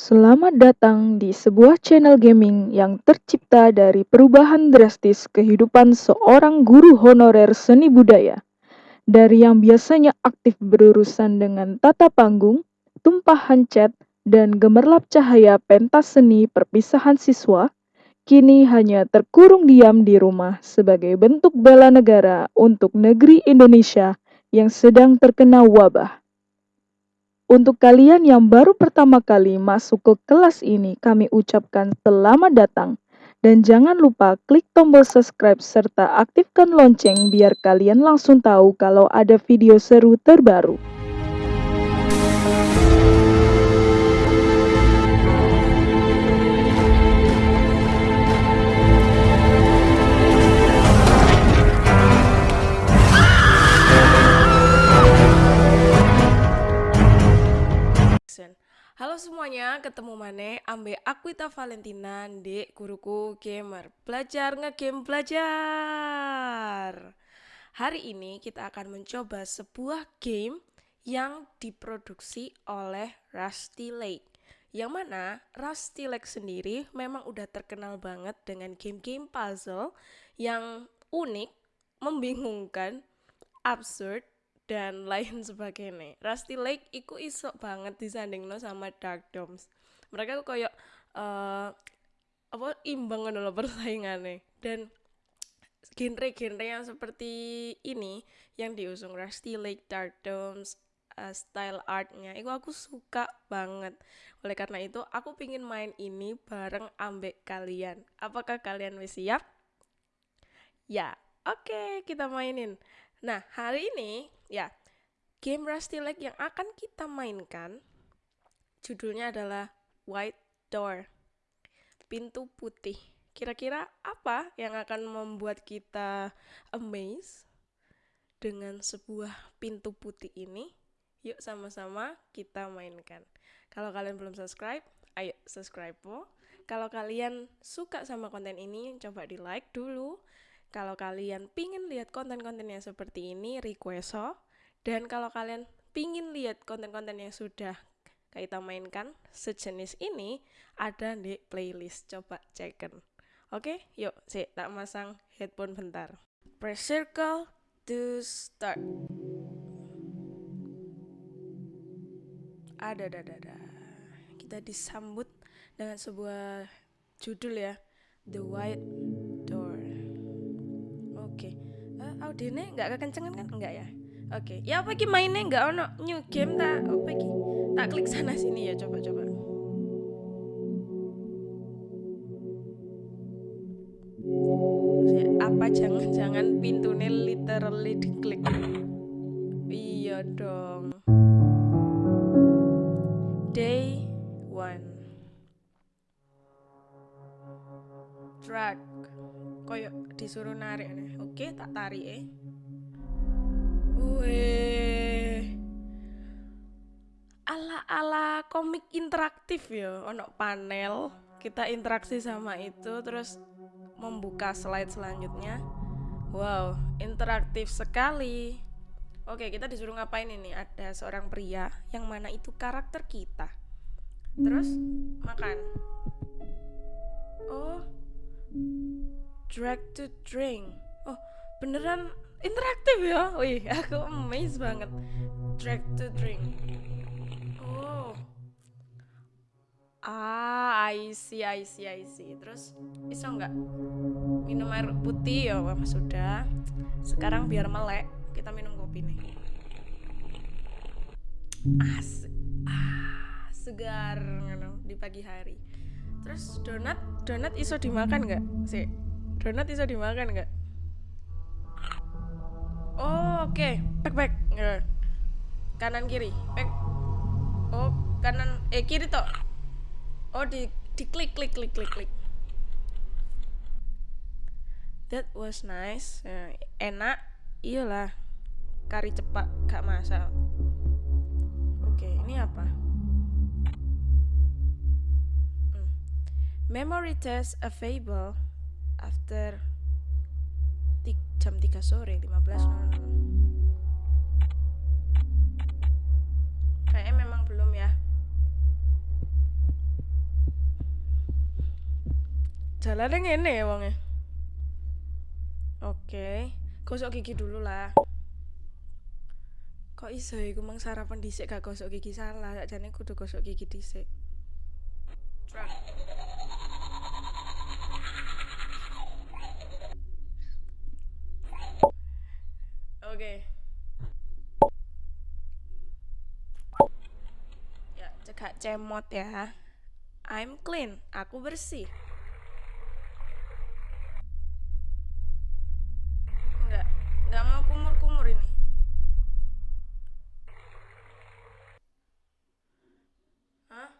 Selamat datang di sebuah channel gaming yang tercipta dari perubahan drastis kehidupan seorang guru honorer seni budaya. Dari yang biasanya aktif berurusan dengan tata panggung, tumpahan cat, dan gemerlap cahaya pentas seni perpisahan siswa, kini hanya terkurung diam di rumah sebagai bentuk bela negara untuk negeri Indonesia yang sedang terkena wabah. Untuk kalian yang baru pertama kali masuk ke kelas ini, kami ucapkan selamat datang. Dan jangan lupa klik tombol subscribe serta aktifkan lonceng biar kalian langsung tahu kalau ada video seru terbaru. Halo semuanya, ketemu mana ambe Aquita Valentina di guruku gamer. Belajar ngegame belajar. Hari ini kita akan mencoba sebuah game yang diproduksi oleh Rusty Lake. Yang mana Rusty Lake sendiri memang udah terkenal banget dengan game-game puzzle yang unik, membingungkan, absurd, dan lain sebagainya. Rusty Lake iku isok banget disanding no sama Dark Domes. Mereka kok kayak uh, apa imbang loh persaingannya dan genre-genre yang seperti ini yang diusung Rusty Lake, Dark Domes, uh, style artnya itu aku suka banget. Oleh karena itu aku pingin main ini bareng ambek kalian. Apakah kalian wis siap? Ya oke okay, kita mainin. Nah, hari ini ya game Rusty Lake yang akan kita mainkan judulnya adalah White Door. Pintu putih. Kira-kira apa yang akan membuat kita amazed dengan sebuah pintu putih ini? Yuk sama-sama kita mainkan. Kalau kalian belum subscribe, ayo subscribe po. Kalau kalian suka sama konten ini, coba di like dulu kalau kalian pingin lihat konten-konten yang seperti ini, request so. Dan kalau kalian pingin lihat konten-konten yang sudah kita mainkan sejenis ini, ada di playlist. Coba cekin. Oke, yuk, sih tak masang headphone bentar. Press circle to start. Ada, ada, ada. Kita disambut dengan sebuah judul ya, The White audionya nggak kekencengan kan? Enggak ya? Oke. Okay. ya apa ki mainnya? Nggak ono new game tak apa ki tak klik sana sini ya coba coba apa? Jangan-jangan pintunya literally diklik. Iya dong. Day one. Drag koyo disuruh narik nih. Oke tak tarik eh. Weh. ala-ala komik interaktif ya ono panel. Kita interaksi sama itu terus membuka slide selanjutnya. Wow interaktif sekali. Oke kita disuruh ngapain ini? Ada seorang pria yang mana itu karakter kita. Terus makan. Oh drag to drink. Oh beneran interaktif ya? Wih aku amazed banget. Drag to drink. Oh. Ah I see I see I see. Terus bisa nggak minum air putih? Ya wah sudah. Sekarang biar melek kita minum kopi nih. Asik ah segar di pagi hari. Terus donat donat iso dimakan nggak sih donat bisa dimakan nggak? Oh oke. Okay. pek pek kanan kiri. Pek oh kanan eh kiri toh. Oh di di klik klik klik klik klik. That was nice. Uh, enak. Iyalah. Kari cepat gak masak. Oke okay, ini apa? Hmm. memory test available after jam 3 sore 15.00 kayaknya memang belum ya. Jalannya ngene ya wongnya? Oke okay. gosok gigi dulu lah. Kok iso ya, iku mang sarapan dhisik gak gosok gigi salah. Sakjane kudu gosok gigi dhisik. Right. Cemot ya I'm clean aku bersih Enggak, enggak mau kumur-kumur ini. Hah?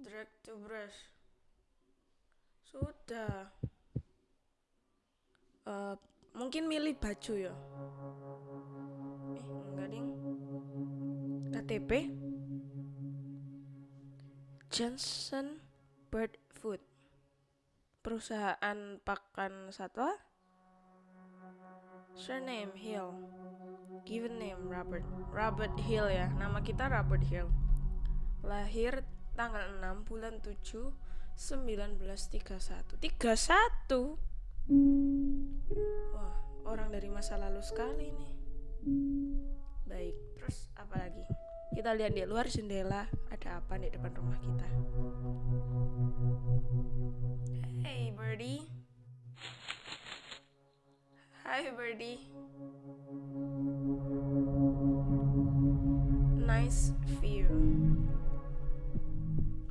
Drag to brush. Sudah. Eh, mungkin milih baju ya. Eh, enggak ding. KTP. Johnson Bird Food. Perusahaan pakan satwa. Surname Hill. Given name Robert. Robert Hill ya. Nama kita Robert Hill. Lahir tanggal 6 bulan 7 1931. 31. Wah, orang dari masa lalu sekali nih. Baik, terus apa? Kita lihat di luar jendela ada apa di depan rumah kita. Hey, birdie. Hi birdie. Nice view.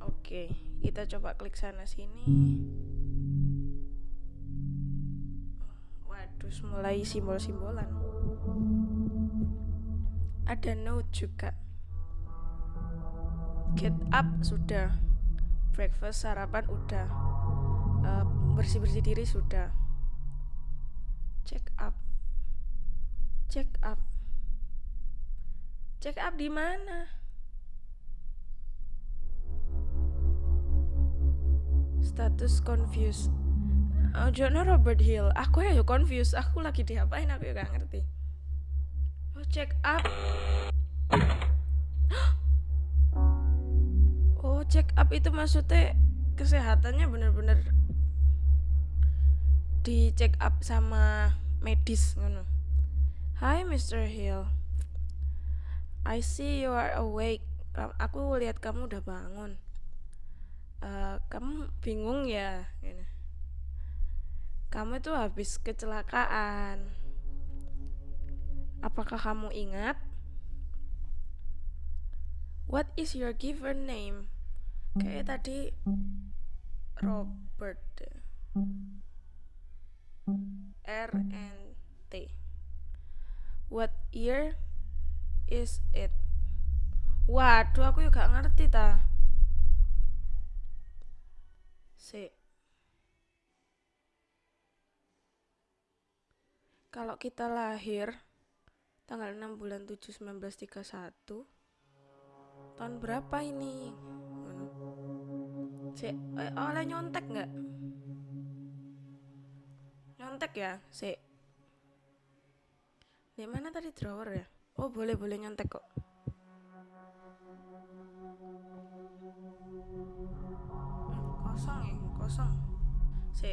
Oke, kita coba klik sana sini. Waduh, mulai simbol-simbolan. Ada note juga. Get up sudah. Breakfast sarapan udah. Eh, bersih-bersih diri sudah. Check up. Check up. Check up di mana? Status confused. Oh jono Robert Hill? Aku ya confused. Aku lagi diapain? Aku ya gak ngerti. Oh check up check up itu maksudnya kesehatannya bener-bener di check up sama medis ngono. Hi Mr. Hill. I see you are awake. Aku lihat kamu udah bangun. Eh, kamu bingung ya? Gini. Kamu itu habis kecelakaan. Apakah kamu ingat? What is your given name? Kayak tadi Robert. deh. R and T. What year is it? Waduh, aku juga ngerti ta. Si. Kalau kita lahir tanggal 6 bulan 7 1931 tahun berapa ini? Si, eh, oleh nyontek nggak? nyontek ya si di mana tadi drawer ya? Oh boleh boleh nyontek kok. Kosong ya kosong. Si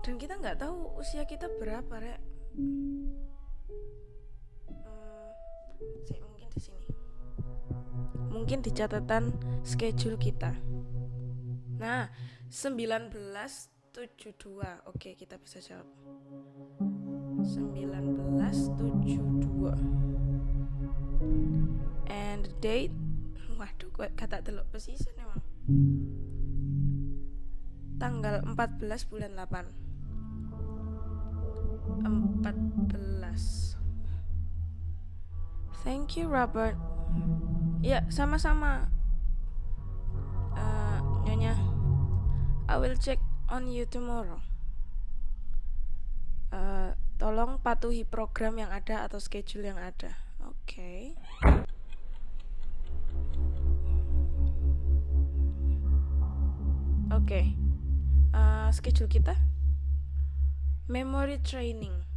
dan kita nggak tahu usia kita berapa rek mungkin di sini mungkin di catatan schedule kita. Nah, 1972. Oke, kita bisa jawab. 1972. And the date Waduh, kok kata teluk pesisen emang. Tanggal 14 bulan 8. 14. Thank you, Robert. Ya, sama-sama. Eh, Nyonya, I will check on you tomorrow. Eh, tolong patuhi program yang ada atau schedule yang ada. Oke. Oke. Eh, schedule kita memory training.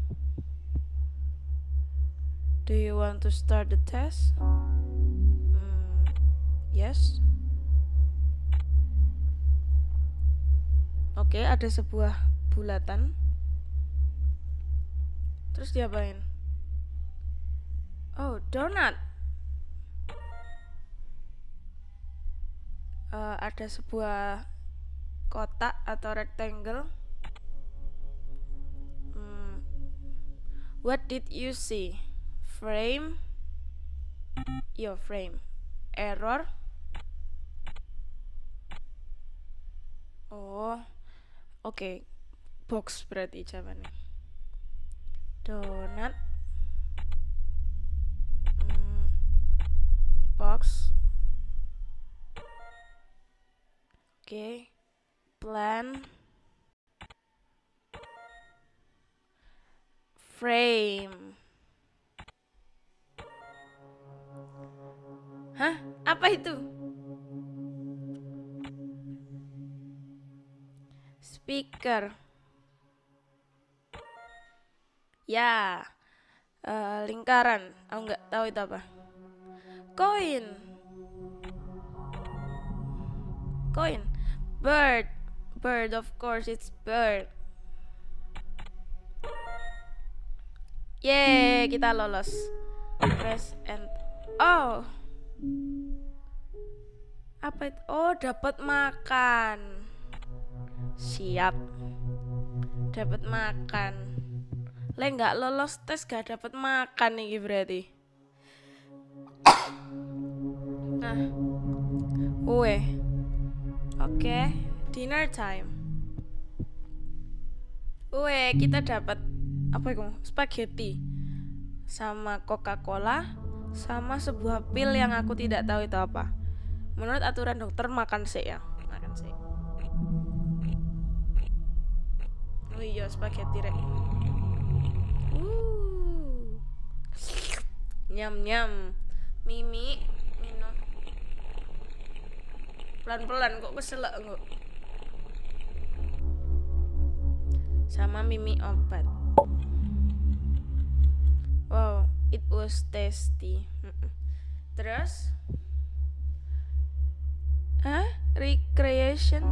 Do you want to start the test? Hmm, yes. Oke, ada sebuah bulatan. Terus diapain? Oh, donut. Uh, ada sebuah kotak atau rectangle. Hmm. What did you see? Frame. Your frame. Error. Oh. Oke. Okay. Box berarti jawabannya. Donut. Hmm. Box. Oke. Okay. Plan. Frame. Hah? Apa itu? Speaker. Ya. Uh, lingkaran. Aku nggak tahu itu apa. Koin. Koin. Bird. Bird, of course, it's bird. Yeay, kita lolos. Press and oh. Apa itu? Oh, dapat makan. Siap. Dapat makan. Le nggak lolos tes gak dapat makan nih berarti. Nah. Weh. Oke, dinner time. Weh, kita dapat apa itu? Spaghetti sama Coca-Cola sama sebuah pil yang aku tidak tahu itu apa. Menurut aturan dokter makan sih ya, makan sih. Oh iya, spaghetti rek. Uh. Nyam nyam. Mimi pelan-pelan kok keselak kok sama mimi obat wow it was tasty. Terus? Hah? Recreation?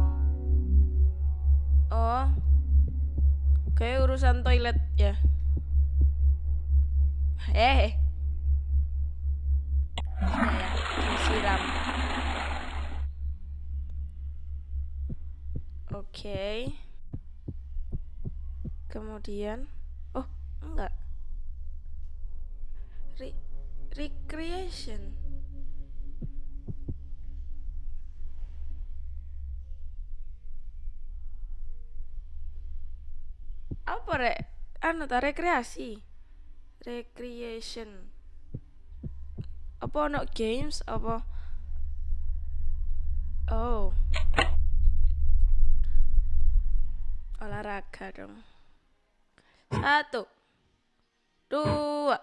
Oh. Kayak urusan toilet ya? Eh. Sudah ya Disiram okay. kemudian? Oh enggak recreation. Apa rek? Anu ta rekreasi? Recreation. Apa no games apa? Oh. Olahraga dong. Satu. Dua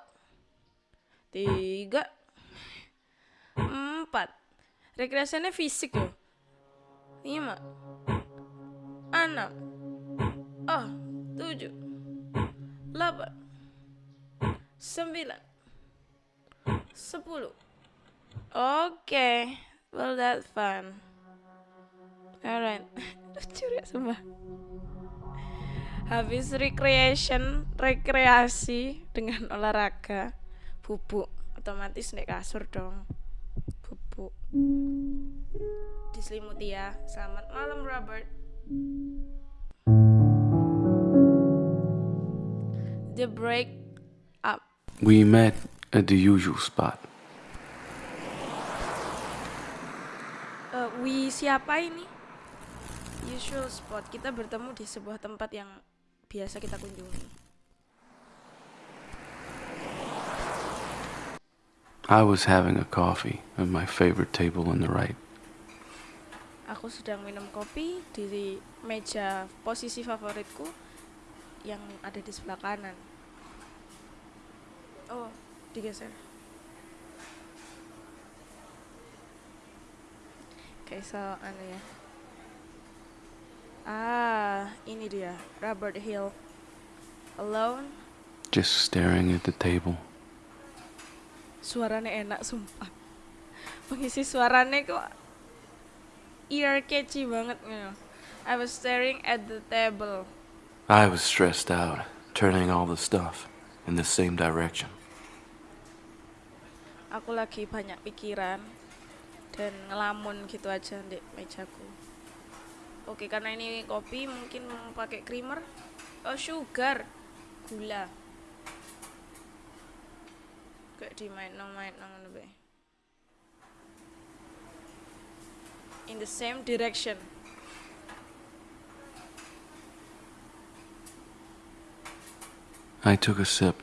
tiga. Empat. Rekreasinya fisik ya lima. Enam. Oh tujuh. Delapan sembilan. Sepuluh. Oke okay. well that fun. Alright. Lucu ya semua habis recreation rekreasi dengan olahraga bubuk otomatis naik kasur dong bubuk. Diselimuti ya selamat malam Robert. The break up. We met at the usual spot. Uh, we siapa ini? Usual spot. Kita bertemu di sebuah tempat yang biasa kita kunjungi. I was having a coffee at my favorite table on the right. Aku sedang minum kopi di meja posisi favoritku yang ada di sebelah kanan. Oh, digeser. Oke, okay, so anu ya. Ah, ini dia, Robert Hill. Alone? Just staring at the table. Suaranya enak sumpah. Pengisi suaranya kok ear catchy banget gitu. I was staring at the table. I was stressed out, turning all the stuff in the same direction. aku lagi banyak pikiran dan ngelamun gitu aja di mejaku. Oke karena ini kopi mungkin mau pakai creamer. Oh sugar. Gula kayak di main no main no ngono bae. in the same direction I took a sip.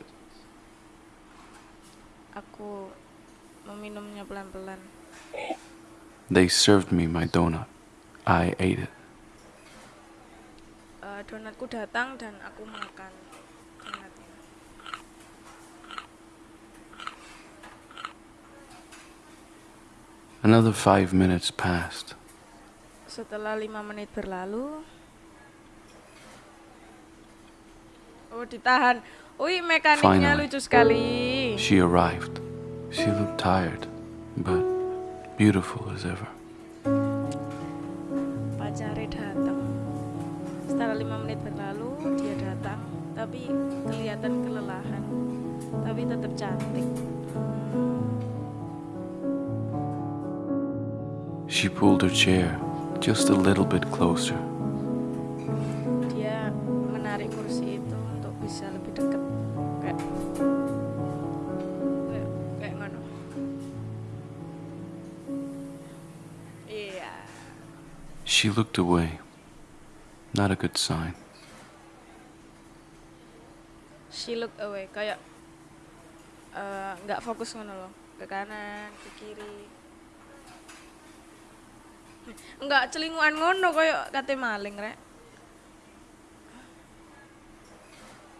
aku meminumnya pelan-pelan They served me my donut. I ate it. Eh, donatku datang dan aku makan donatnya Another five minutes passed. setelah lima menit berlalu oh ditahan Wih mekaniknya Finally. lucu sekali She arrived. She looked tired, but beautiful as ever. pacare datang setelah lima menit berlalu dia datang tapi kelihatan kelelahan tapi tetap cantik She pulled her chair just a little bit closer. dia menarik kursi itu untuk bisa lebih dekat kayak kayak kayak ngono iya She looked away. Not a good sign. she looked away kayak eh, nggak fokus ngono loh ke kanan ke kiri nggak celinguan ngono kayak kate maling rek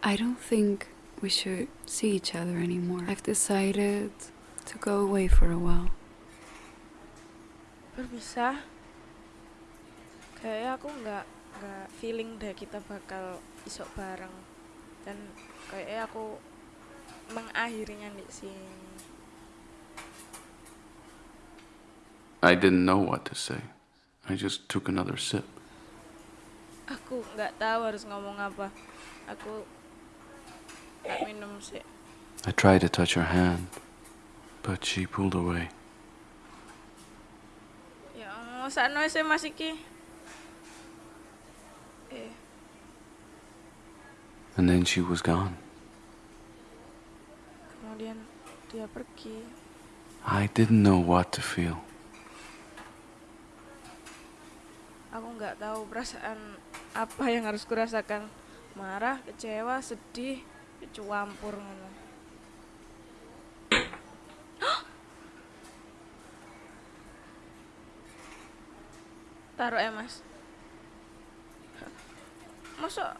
I don't think we should see each other anymore. I've decided to go away for a while. berpisah kayak aku nggak nggak feeling deh kita bakal isok bareng dan kayak aku mengakhirinya di sini I didn't know what to say. I just took another sip. aku nggak tahu harus ngomong apa aku minum sih I tried to touch her hand, but she pulled away. ya sakno sih mas iki eh And then she was gone. kemudian dia pergi I didn't know what to feel. Aku nggak tahu perasaan apa yang harus kurasakan. Marah kecewa sedih campur ngono. Taruh ya mas. Masa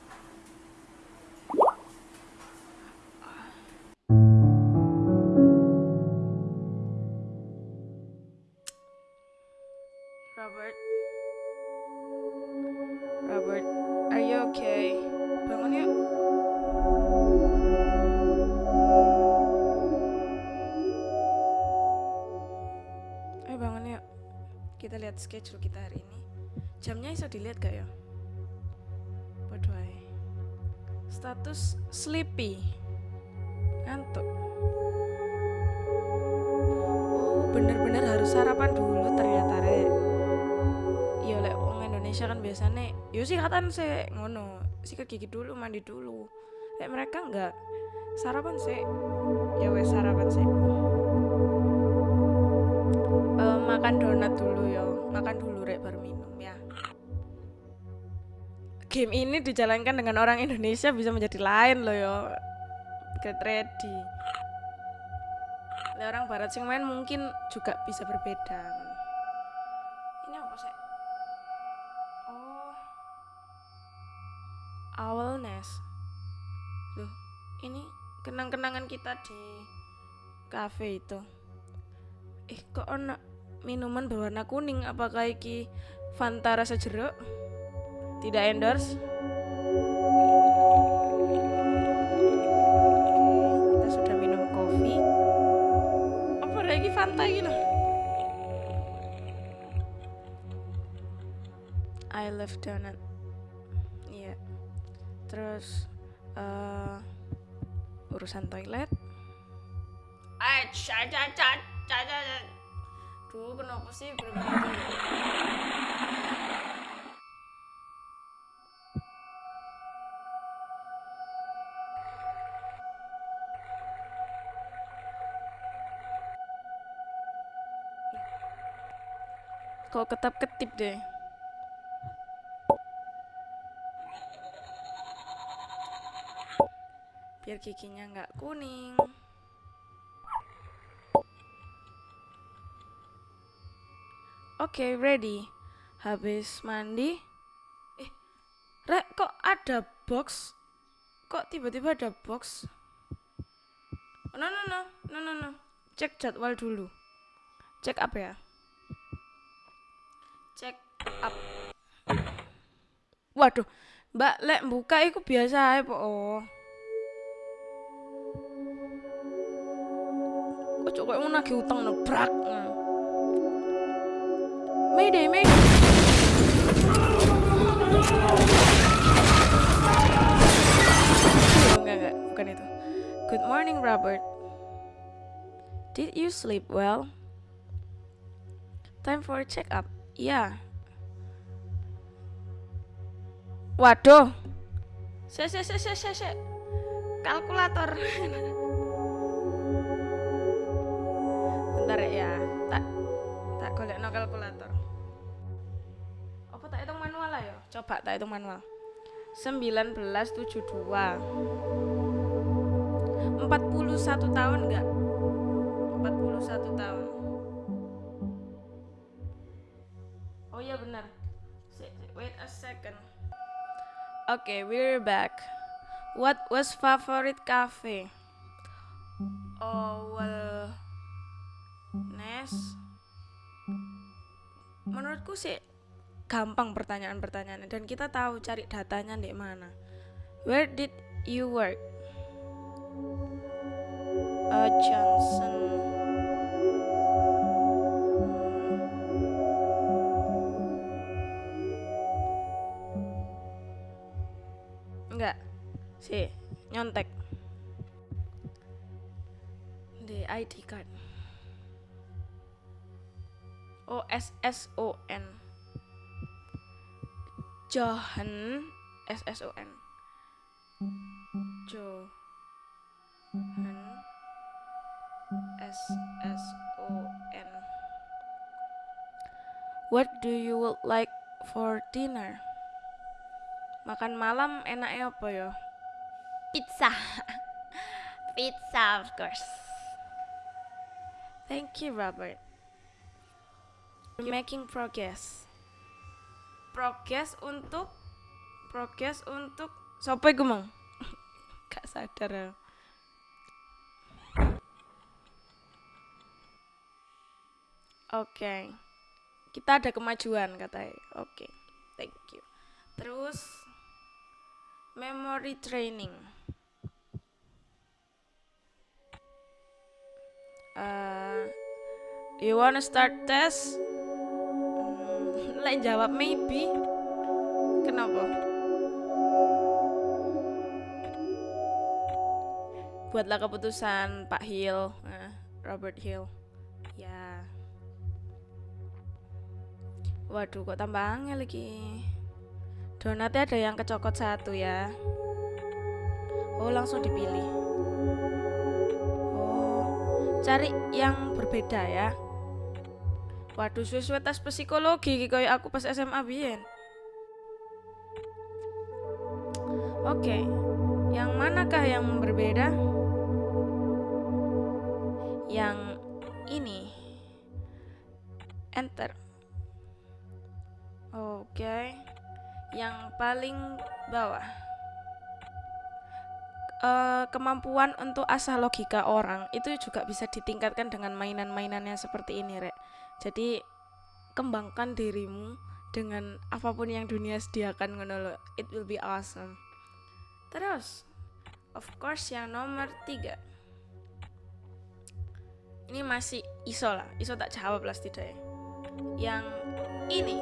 Jamnya bisa dilihat gak ya? Ae. Status sleepy. Ngantuk. Oh, bener-bener harus sarapan dulu ternyata, Rek ya lek wong Indonesia kan biasanya yo sih katan sih ngono sikat gigi dulu mandi dulu lek mereka enggak sarapan sih ya wes sarapan sih Eh, makan donat dulu yo makan dulu rek baru minum ya game ini dijalankan dengan orang Indonesia bisa menjadi lain loh yo get ready lek orang barat sing main mungkin juga bisa berbeda ini apa sih Oh. Owl nest. Loh, ini kenang-kenangan kita di cafe itu. Eh, kok ono minuman berwarna kuning? Apakah iki Fanta rasa jeruk? Tidak endorse. Oke, kita sudah minum kopi. santai gitu? I love donut. Iya. Terus uh, urusan toilet? Eh caca caca caca Duh, kenapa sih? Berbeda Kok ketap-ketip deh. Biar giginya nggak kuning. Oke, ready. Habis mandi. Eh, Rek, kok ada box? Kok tiba-tiba ada box? Oh, no, no, no, no, no, no. Cek jadwal dulu. Cek apa ya? Up. Waduh, Mbak lek buka iku biasa ae po. Kok cok koyo nagih utang no brak. Nah. Mayday, mayday. Oh, enggak, enggak, bukan itu. Good morning, Robert. Did you sleep well? Time for a check up. Waduh. Se se se se se se. Kalkulator. Bentar ya. Tak tak golek no kalkulator. Apa tak hitung manual lah ya? Coba tak hitung manual. 1972 41 tahun enggak? 41 tahun Oh iya benar Wait a second Oke, we're back What was favorite cafe? Oh, well Nes Menurutku sih gampang pertanyaan-pertanyaannya dan kita tahu cari datanya di mana. Where did you work? Uh, Johnson. Si, nyontek. Di ID card. O S S O N. Johan S S O N. Johan S S O N. What do you would like for dinner? Makan malam enaknya apa ya? Pizza. Pizza, of course. Thank you, Robert. You're making progress. Progress untuk progress untuk sopo iku mang? Gak sadar ya. Oke. Kita ada kemajuan katanya. Oke. Thank you. Terus memory training. Uh, you wanna start test? Hmm, Lain jawab maybe. Kenapa? Buatlah keputusan Pak Hill, nah, Robert Hill. Ya. Waduh, kok tambah angel lagi. Donatnya ada yang kecokot satu ya. Oh, langsung dipilih. Cari yang berbeda ya. Waduh, suwe-suwe tes psikologi koyo aku pas SMA biyen. Oke. Yang manakah yang berbeda? Yang ini. Enter. Oke. Yang paling bawah. Eh, kemampuan untuk asah logika orang itu juga bisa ditingkatkan dengan mainan-mainannya seperti ini, Rek. Jadi kembangkan dirimu dengan apa pun yang dunia sediakan ngono. It will be awesome. Terus, of course yang nomor tiga. Ini masih iso lah, iso tak jawab lah setidaknya. Yang ini,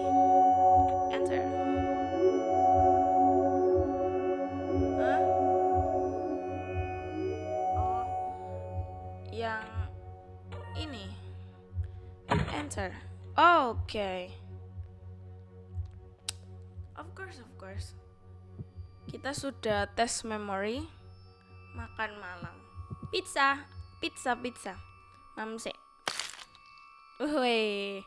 enter. Enter. Oke. Of course, of course. Kita sudah tes memory makan malam. Pizza, pizza, pizza. Mamse. Wih.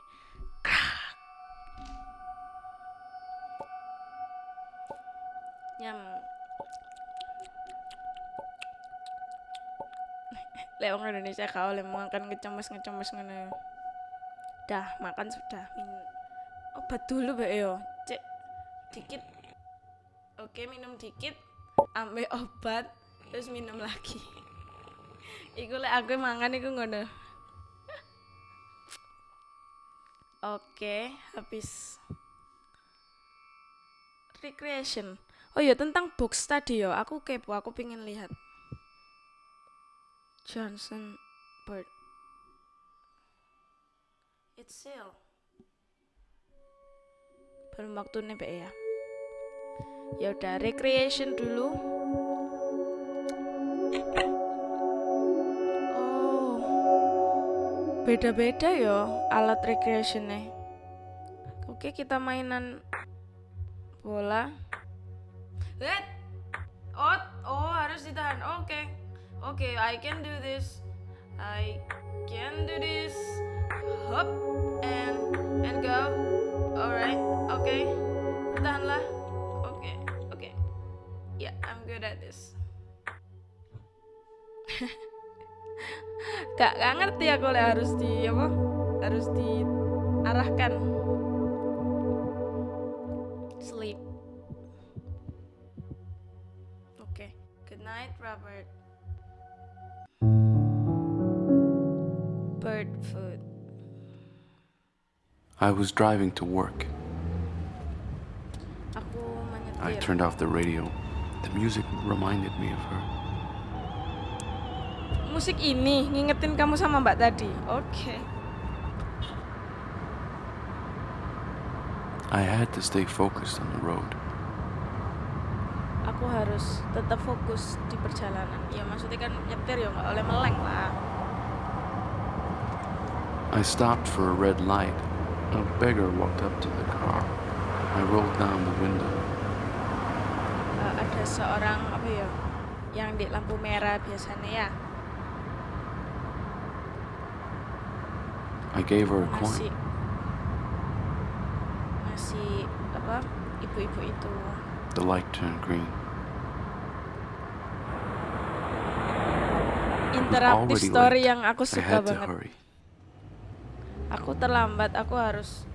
Nyam. Lek wong Indonesia kau oleh makan ngecemes-ngecemes ngono. Dah, makan sudah. Min obat dulu Mbak yo. Cek dikit. Oke, minum dikit. Ambil obat, terus minum lagi. Iku lek aku mangan iku ngono. Oke, habis recreation. Oh iya tentang box tadi yo, aku kepo, aku pengen lihat. Johnson Bird. Sale. Belum waktunya Mbak ya. Ya udah recreation dulu. Oh. Beda-beda yo alat recreationnya. Oke, kita mainan bola. Let. Oh, oh harus ditahan. Oke. Oke, I can do this. I can do this. Hop and go. Alright. Oke. Bertahanlah. Oke. Oke. Yeah, I'm good at this. gak, gak ngerti aku lek harus di apa? Harus diarahkan. Sleep. Oke. Good night, Robert. Bird food. I was driving to work. I turned off the radio. The music reminded me of her. Musik ini ngingetin kamu sama Mbak tadi. Oke. I had to stay focused on the road. Aku harus tetap fokus di perjalanan. Ya maksudnya kan nyetir ya nggak oleh meleng lah. I stopped for a red light. A beggar walked up to the car. I rolled down the window. Eh, ada seorang apa ya yang di lampu merah biasanya ya I gave her a masih coin. masih apa ibu-ibu itu The light turned green. interaktif story yang aku suka banget. Aku terlambat aku harus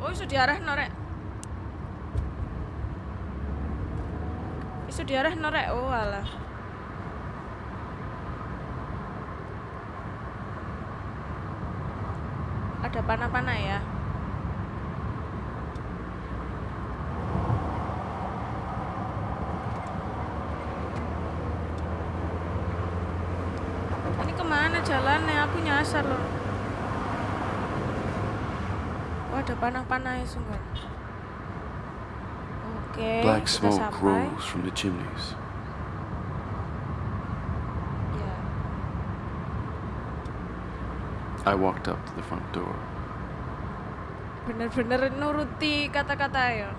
oh isu diarah norek isu diarah norek oh alah. Ada panah-panah ya panah-panah sungguh. Oke, Black smoke sampai. rose eh? from the chimneys. I walked up to the front door. Bener-bener nuruti kata-kata ya.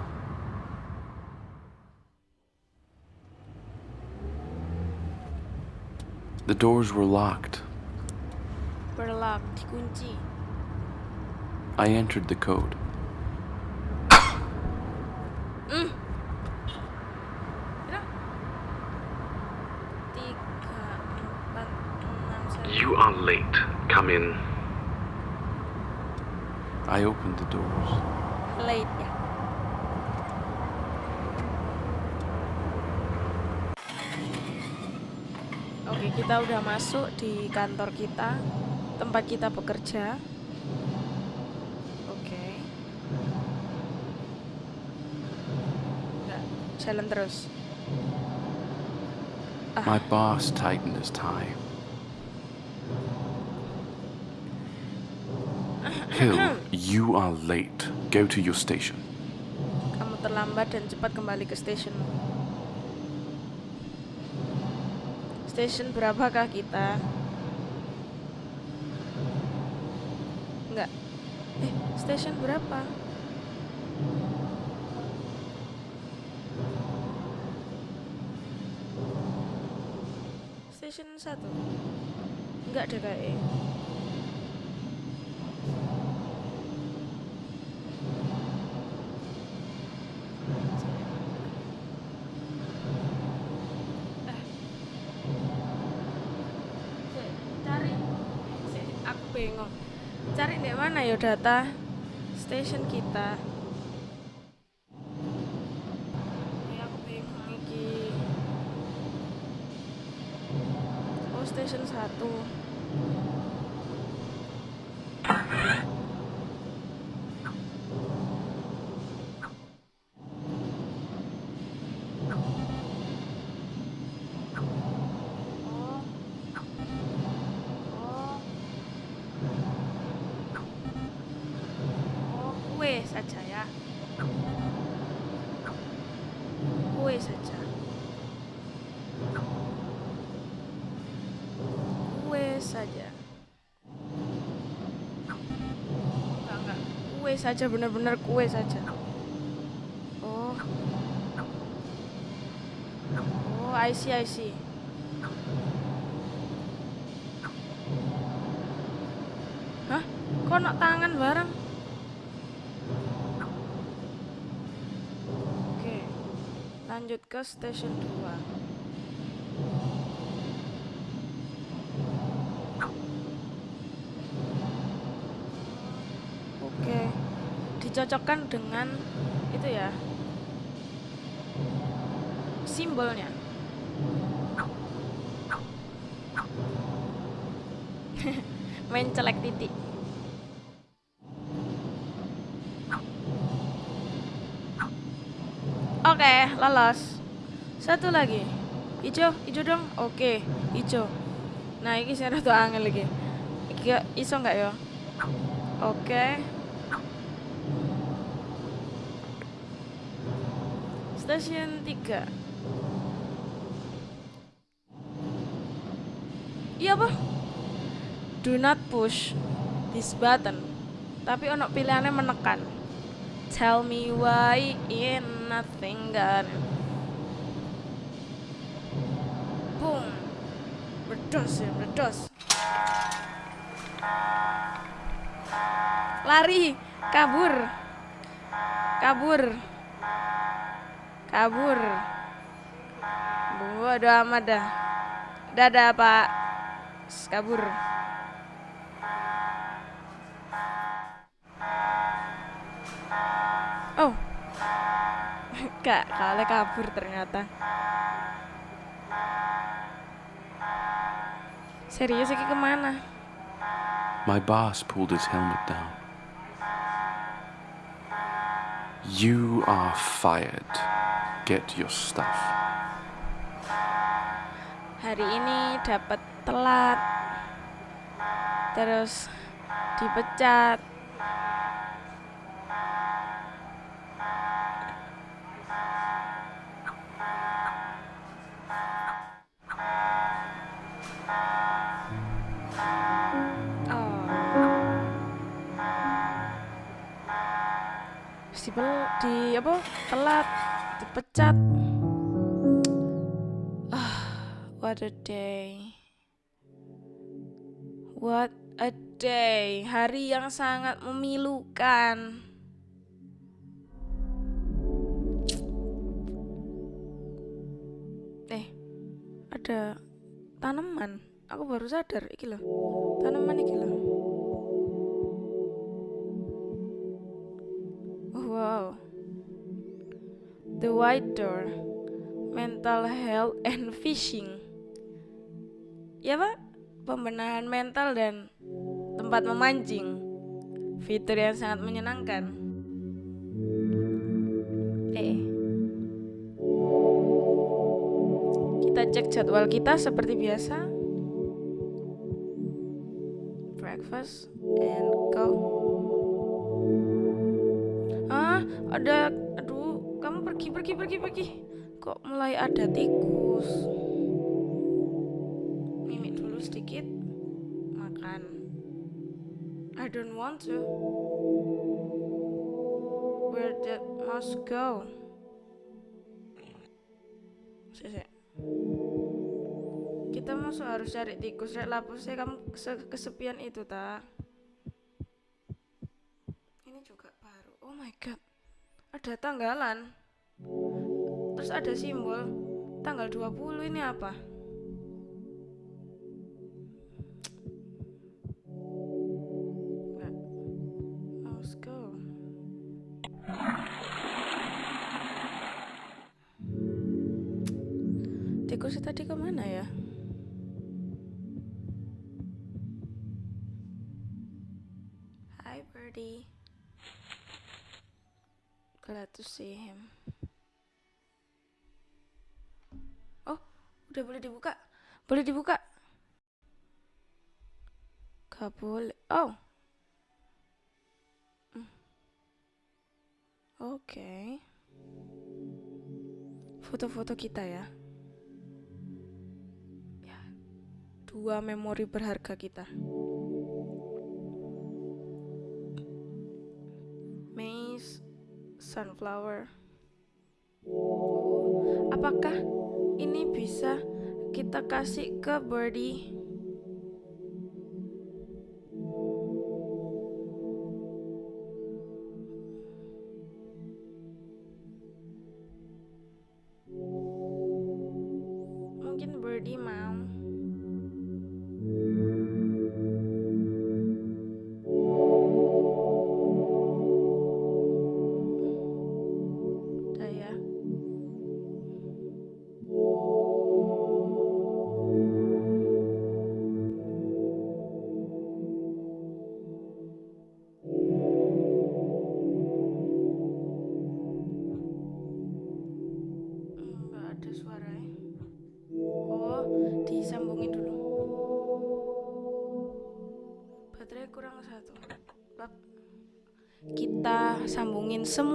The doors were locked. Berlock, dikunci. I entered the code. Satu. You are late. Come in. I opened the doors. Late ya. Oke, kita udah masuk di kantor kita, tempat kita bekerja. Oke. Jalan terus. My boss tightened his tie. Hill, you are late. Go to your station. Kamu terlambat dan cepat kembali ke. Station berapakah kita? Enggak. Eh, station berapa? Station satu. Enggak ada kayak. cari aku cari di mana ya data station kita saja benar-benar kue saja. Oh. Oh, I see, I see. Hah? Kok nak tangan bareng? Oke. Lanjut ke station 2. Dicocokkan dengan itu ya. Simbolnya. Main celek titik. Oke, lolos. Satu lagi. Ijo, ijo dong. Oke, ijo. Nah, ini saya tuh angel lagi. Iki iso nggak ya? Oke. Stasiun 3. Iya, apa? Do not push this button. Tapi ono pilihannya menekan. Tell me why in nothing got Boom. Meledos ya, meledos. Lari, kabur. Kabur. Kabur. Bodo amat dah. Dadah, Pak. Kabur. Oh. Kak, kale kabur ternyata. Serius iki ke mana? My boss pulled his helmet down. You are fired. Get your stuff. Hari ini dapat telat. Terus dipecat. Oh. Dipel- di apa? Telat, dipecat. What a day. What a day. Hari yang sangat memilukan. Eh, ada tanaman. Aku baru sadar iki loh. Tanaman iki loh. Door. Mental Health and Fishing. Ya pak, pembenahan mental dan tempat memancing. Fitur yang sangat menyenangkan. Eh, kita cek jadwal kita seperti biasa. Breakfast and go. Ah, ada pergi pergi. Kok mulai ada tikus? Mimik dulu sedikit. Makan. I don't want to. Where did mouse go? Sik, Kita masuk harus cari tikus rek lapusnya kamu kese- kesepian itu ta. Ini juga baru. Oh my god. Ada tanggalan. Terus ada simbol tanggal 20 ini apa? Udah boleh dibuka? Boleh dibuka? Gak boleh. Oh. Hmm. Oke. Foto-foto kita ya. Ya. Dua memori berharga kita. Maize, sunflower. Oh, apakah ini bisa kita kasih ke birdie? Mungkin birdie mau.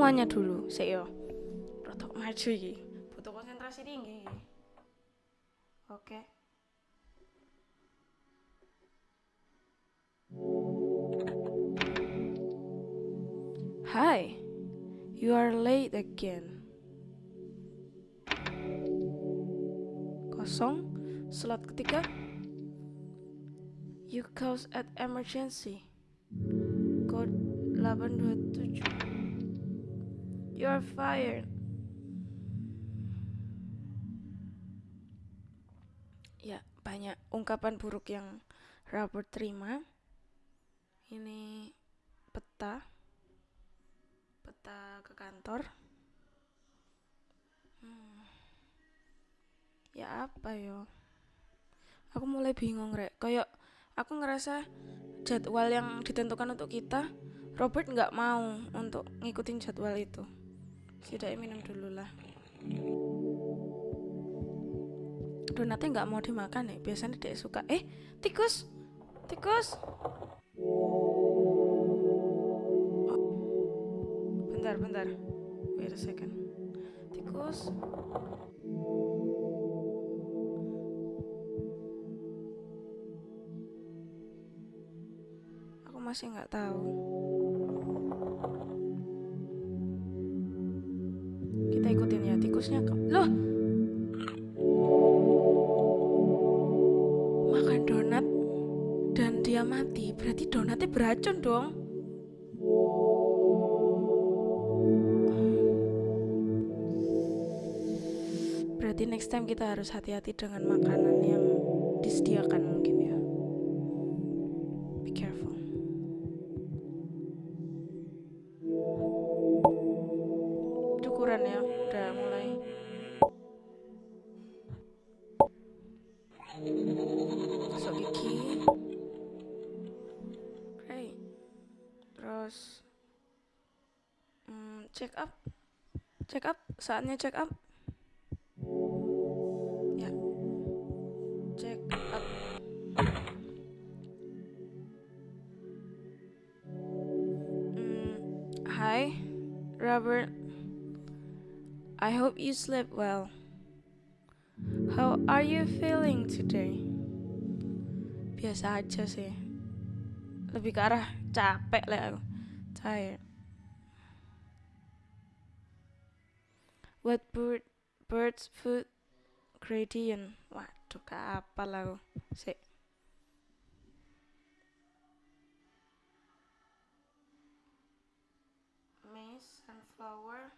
Semuanya dulu, Seo. Rotok maju iki. Butuh konsentrasi tinggi. Oke. Hi. You are late again. Kosong. Slot ketiga. You cause at emergency. Code 827. You are fired. Ya, banyak ungkapan buruk yang Robert terima. Ini peta. Peta ke kantor. Hmm. Ya apa yo? Aku mulai bingung rek. Kayak aku ngerasa jadwal yang ditentukan untuk kita, Robert nggak mau untuk ngikutin jadwal itu. Setidaknya minum dulu lah. Donatnya nggak mau dimakan ya. Biasanya dia suka. Eh, tikus, tikus. Bentar, bentar. Wait a second. Tikus. Aku masih nggak tahu. Ya ke- Loh, makan donat dan dia mati. Berarti donatnya beracun dong. Berarti next time kita harus hati-hati dengan makanan yang disediakan mungkin ya. saatnya check up? Ya. Check up. Mm, hi Robert. I hope you slept well. How are you feeling today? Biasa aja sih. Lebih ke arah capek lah aku. Tired. What bird, bird's food gradient? Waduh, kapal aku. Sik. Maize, sunflower.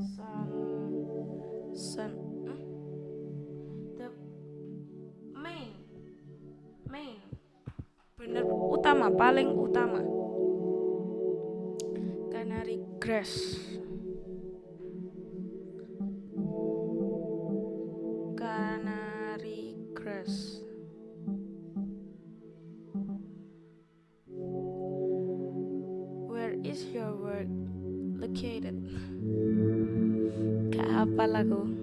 Sun, sun, bener utama, paling utama. Canary grass. Canary grass. Where is your work located? Kapal aku.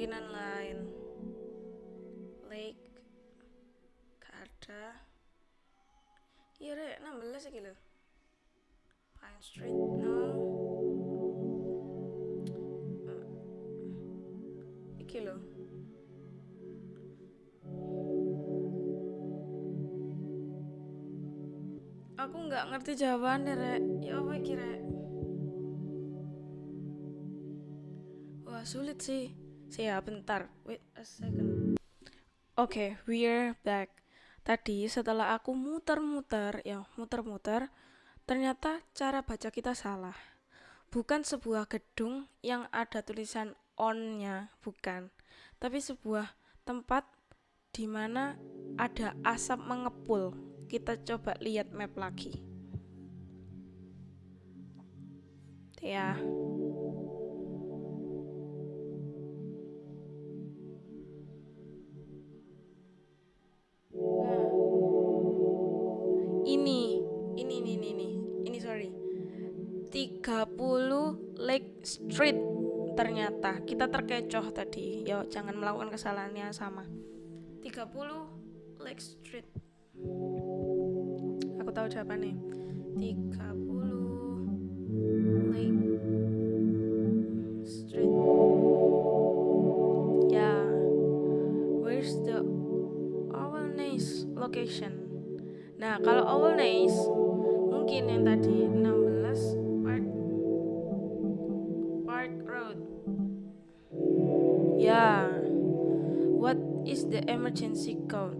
Kemungkinan lain Lake Gak ada Iya rek 16 iki lho Pine Street no Hmm. Iki lho Aku nggak ngerti jawabannya, Rek. Ya apa iki, Rek? Wah, sulit sih. Siap, bentar. Wait a second. Oke, we're back. Tadi setelah aku muter-muter, ya muter-muter, ternyata cara baca kita salah. Bukan sebuah gedung yang ada tulisan on-nya, bukan. Tapi sebuah tempat di mana ada asap mengepul. Kita coba lihat map lagi. Ya. Street. Ternyata kita terkecoh tadi. Ya jangan melakukan kesalahan yang sama. 30 Lake Street. Aku tahu jawabannya 30 Lake Street. Ya. Where's the Owlnace location? Nah kalau Owlnace mungkin yang tadi 16 the emergency code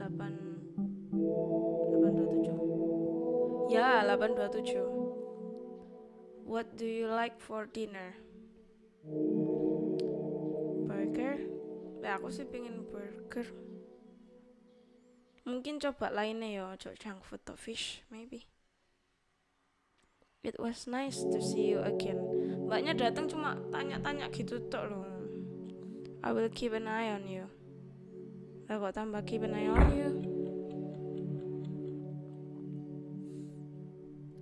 8 827 ya 827 what do you like for dinner? Burger? Ya aku sih pengen burger. Mungkin coba lainnya ya coba junk food atau fish maybe. It was nice to see you again. Mbaknya datang cuma tanya-tanya gitu tok loh. I will keep an eye on you. Lah kok tambah keep an eye on you?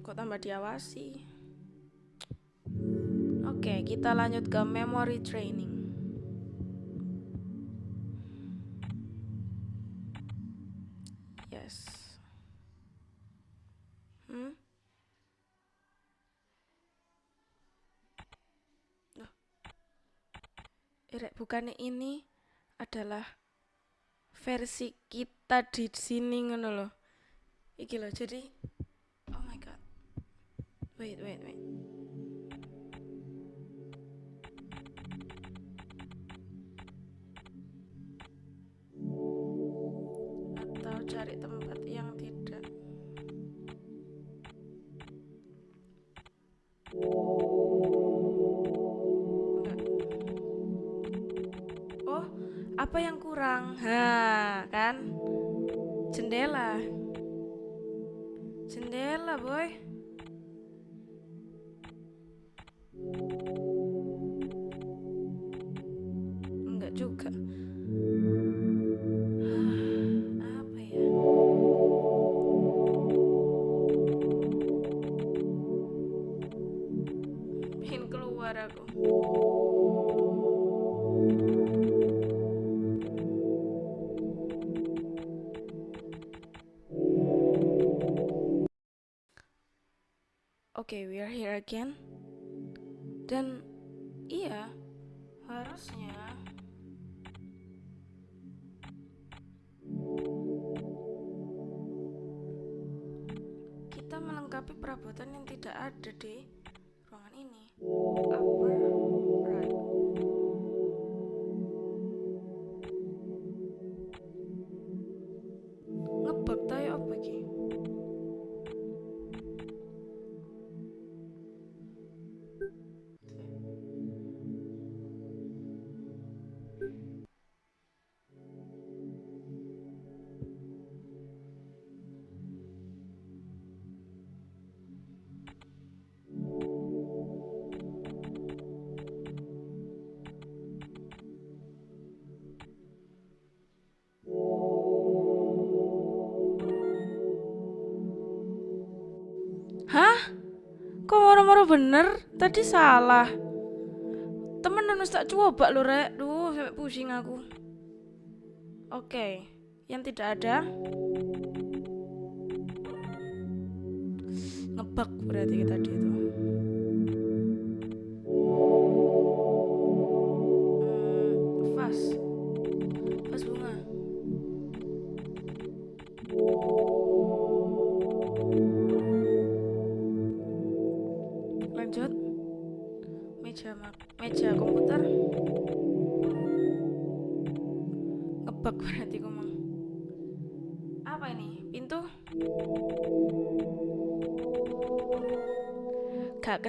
Kok tambah diawasi? Oke, kita lanjut ke memory training. Irek, bukannya ini adalah versi kita di sini ngono loh. Iki loh, jadi Oh my god. Wait, wait, wait. Apa yang kurang? Ha, kan? Jendela. Jendela, boy. Again. Bener? Tadi salah. Temen harus tak coba lho, Rek. Duh, sampai pusing aku. Oke, yang tidak ada. Ngebug berarti tadi itu.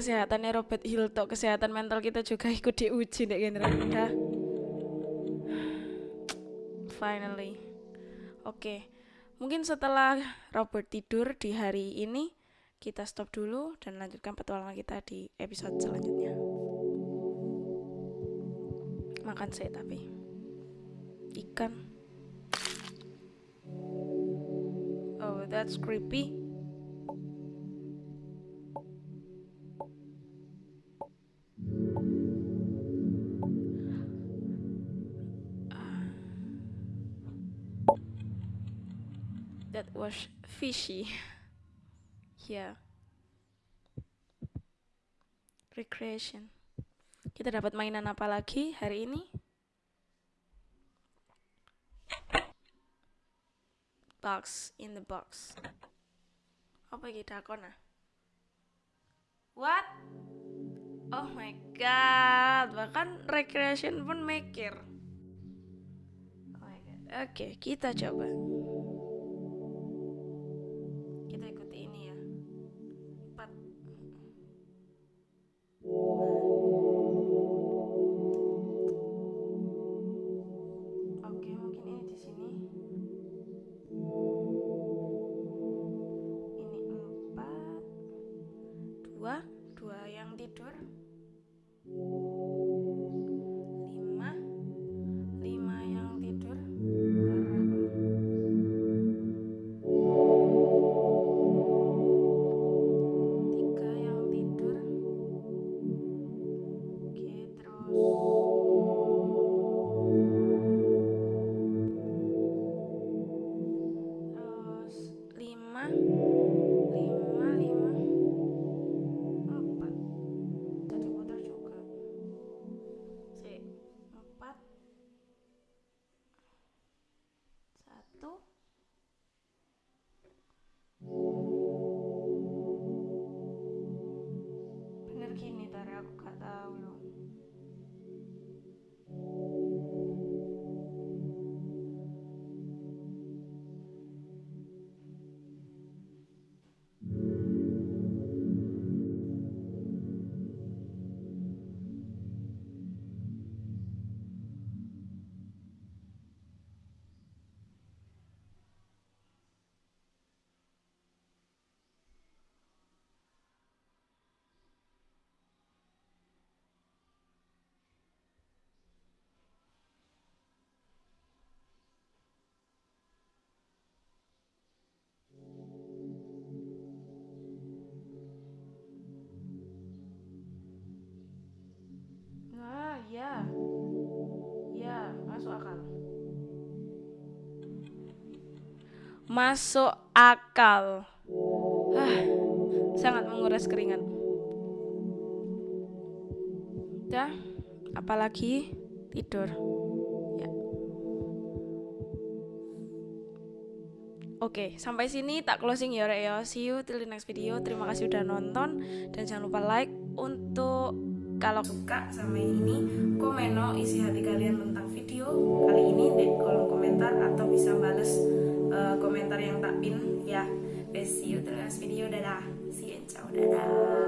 Kesehatannya Robert Hill tok kesehatan mental kita juga ikut diuji dek generasi udah. Finally. Oke. Mungkin setelah Robert tidur di hari ini kita stop dulu dan lanjutkan petualangan kita di episode selanjutnya. Makan saya tapi ikan. Oh, that's creepy. Was fishy. Yeah. Recreation. Kita dapat mainan apa lagi hari ini? Box in the box. Apa iki dakon ah? What? Oh my god, bahkan recreation pun mikir. Oh my god. Oke, kita coba. Masuk akal. Ah, sangat menguras keringat. Udah, apalagi tidur. Ya. Oke, sampai sini tak closing ya, Rek ya. See you till the next video. Terima kasih udah nonton dan jangan lupa like untuk kalau suka sama ini komen no isi hati kalian tentang video kali ini di kolom komentar atau bisa bales uh, komentar yang tak pin ya. See you till the next video. Dadah. See you. Ciao. Dadah.